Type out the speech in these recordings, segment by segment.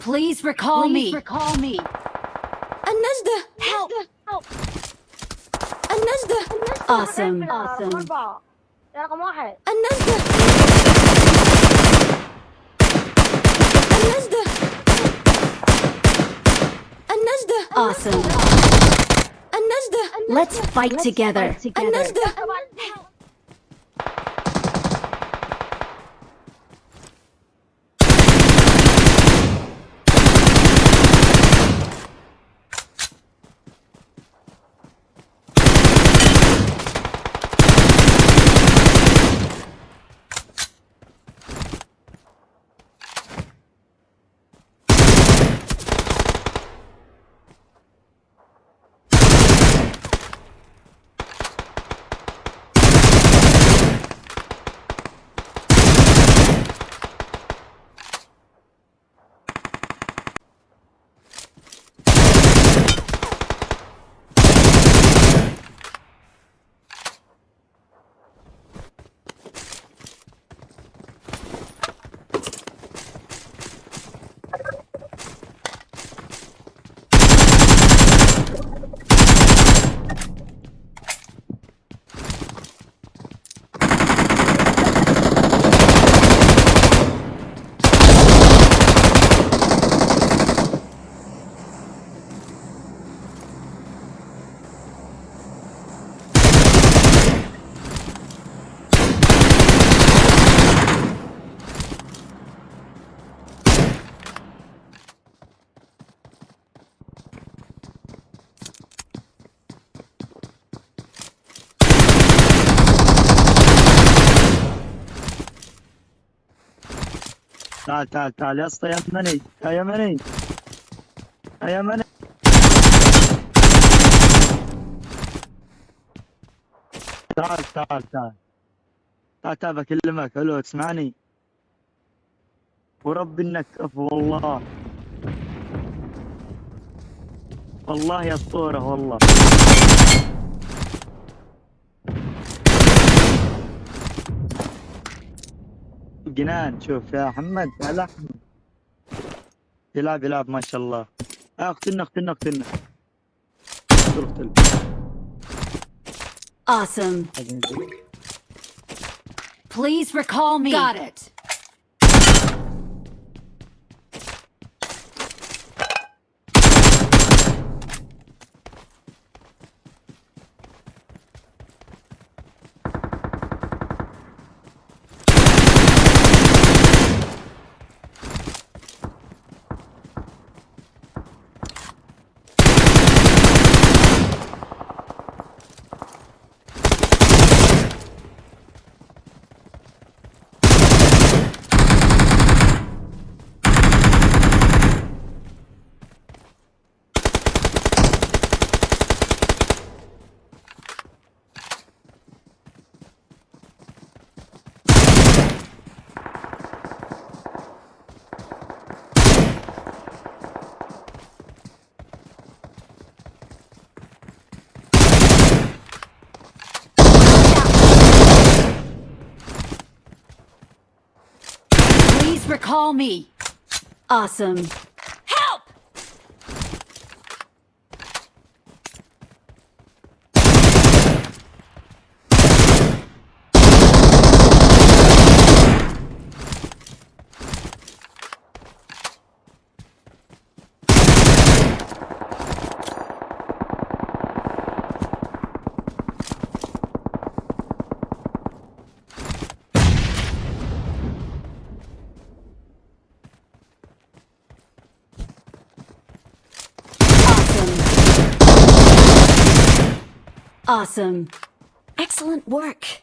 Please recall Please me. recall me. النجدة Help! Help! النجدة Awesome. Awesome. أربعة يا رقم واحد النجدة النجدة النجدة Awesome. النجدة Let's fight together. النجدة تعال تعال تعال. يا أسطى يا يمني يا يمني. يا يمني. تعال تعال تعال. تعال تعال بكلمك. ألو تسمعني ورب إنك كفو والله. والله يا أسطورة والله. جنان شوف يا محمد هلا أحمد. يلعب يلعب ما شاء الله آه، اقتلنا اقتلنا اقتلنا اقتل Awesome. Please recall me. Got it. call me. Awesome. Awesome. Excellent work.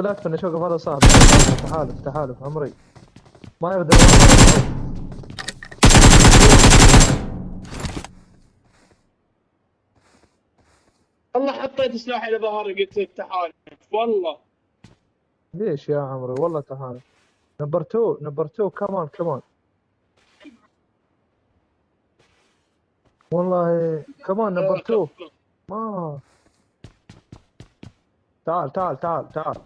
ابو لا تفنش وقف هذا صعب. تحالف تحالف عمري. ما يقدر والله. حطيت سلاحي على ظهري قلت تعال والله. ليش يا عمري؟ والله تحالف. نمبر 2 نمبر 2 كمان كمان والله كمان نمبر 2 ما. تعال تعال تعال تعال تعال.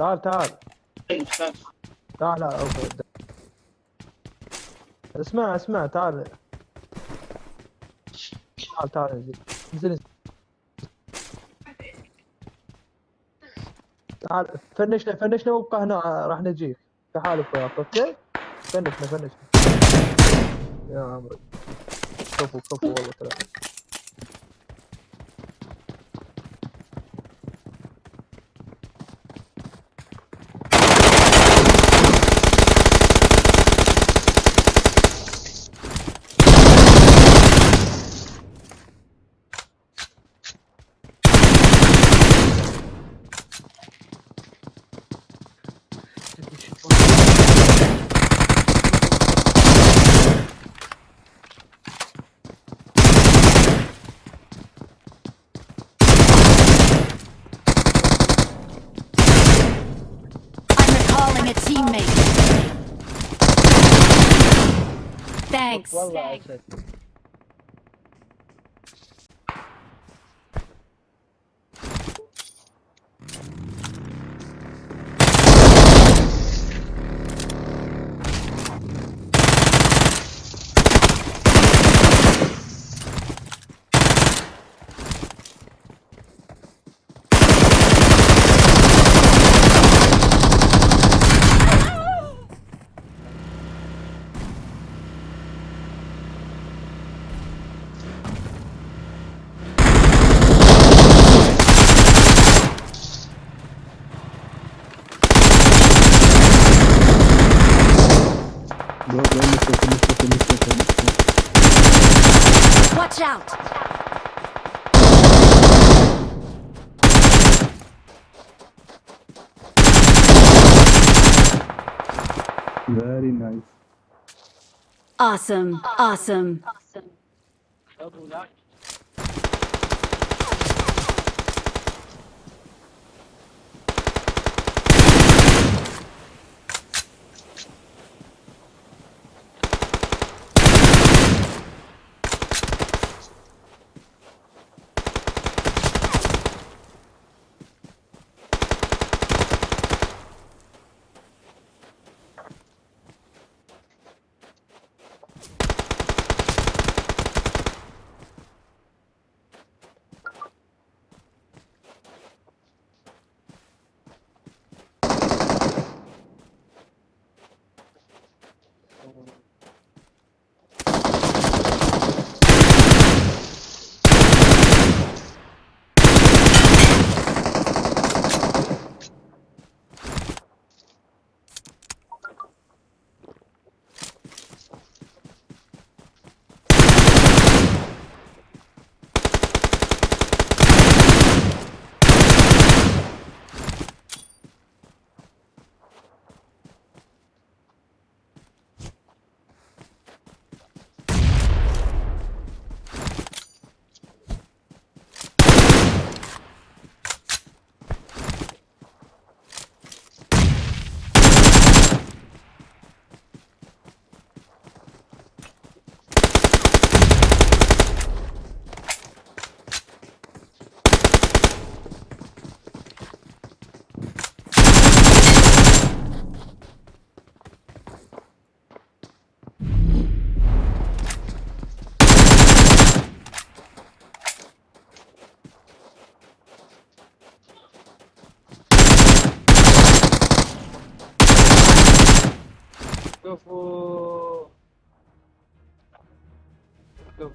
تعال تعال. تعال. أوكي. اسمع اسمع تعال. تعال تعال انزل انزل. تعال فنشنا فنشنا وابقى هنا راح نجيك. تحالف وياك أوكي؟ فنشنا فنشنا يا عمري. كفو كفو والله كلام. Thanks. Watch out! Very nice. Awesome. Awesome. Awesome.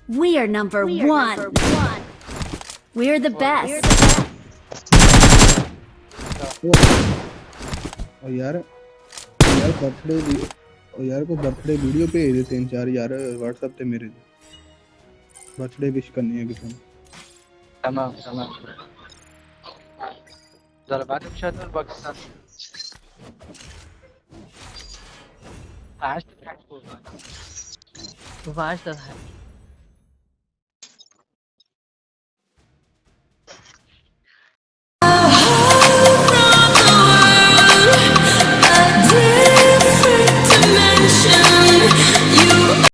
We are number one. We're the, best. Oh, yaar. Yaar birthday. Oh, yaar ko birthday video pe aye the 3-4 WhatsApp te mere. Birthday wish karni hai kisi ne. Tamam, tamam. Dalbaat ek shot aur bak sa. Fast fast